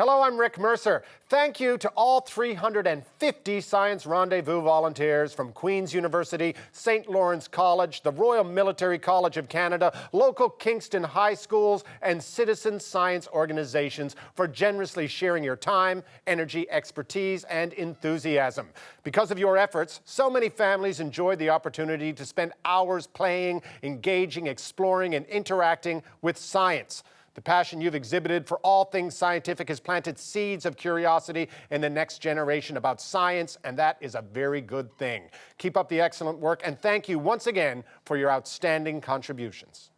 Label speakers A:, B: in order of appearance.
A: Hello, I'm Rick Mercer. Thank you to all 350 Science Rendezvous volunteers from Queen's University, St. Lawrence College, the Royal Military College of Canada, local Kingston high schools, and citizen science organizations for generously sharing your time, energy, expertise, and enthusiasm. Because of your efforts, so many families enjoyed the opportunity to spend hours playing, engaging, exploring, and interacting with science. The passion you've exhibited for all things scientific has planted seeds of curiosity in the next generation about science, and that is a very good thing. Keep up the excellent work, and thank you once again for your outstanding contributions.